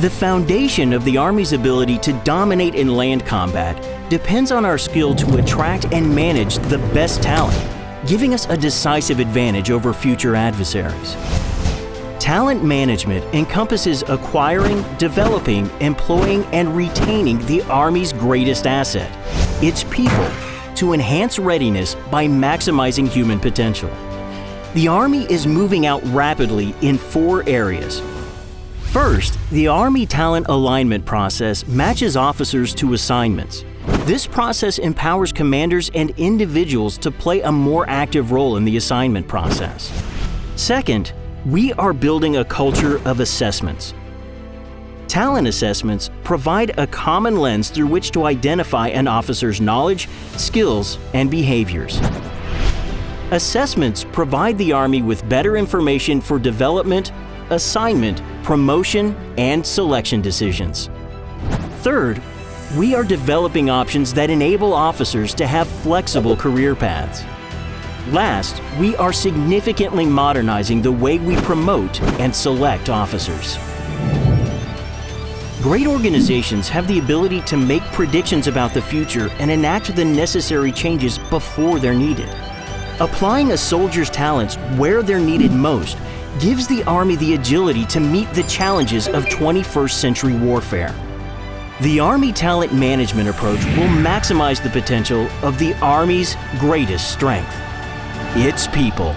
The foundation of the Army's ability to dominate in land combat depends on our skill to attract and manage the best talent, giving us a decisive advantage over future adversaries. Talent management encompasses acquiring, developing, employing, and retaining the Army's greatest asset, its people, to enhance readiness by maximizing human potential. The Army is moving out rapidly in four areas First, the Army talent alignment process matches officers to assignments. This process empowers commanders and individuals to play a more active role in the assignment process. Second, we are building a culture of assessments. Talent assessments provide a common lens through which to identify an officer's knowledge, skills, and behaviors. Assessments provide the Army with better information for development, assignment, promotion, and selection decisions. Third, we are developing options that enable officers to have flexible career paths. Last, we are significantly modernizing the way we promote and select officers. Great organizations have the ability to make predictions about the future and enact the necessary changes before they're needed. Applying a soldier's talents where they're needed most gives the Army the agility to meet the challenges of 21st century warfare. The Army talent management approach will maximize the potential of the Army's greatest strength its people.